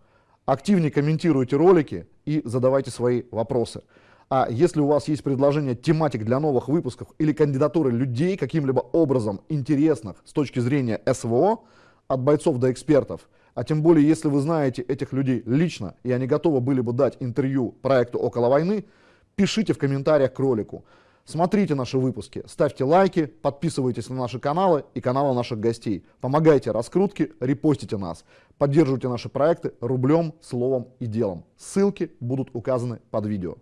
Speaker 3: активнее комментируйте ролики и задавайте свои вопросы. А если у вас есть предложения тематик для новых выпусков или кандидатуры людей каким-либо образом интересных с точки зрения СВО, от бойцов до экспертов, а тем более если вы знаете этих людей лично и они готовы были бы дать интервью проекту «Около войны», пишите в комментариях к ролику. Смотрите наши выпуски, ставьте лайки, подписывайтесь на наши каналы и каналы наших гостей. Помогайте раскрутке, репостите нас. Поддерживайте наши проекты рублем, словом и делом. Ссылки будут указаны под видео.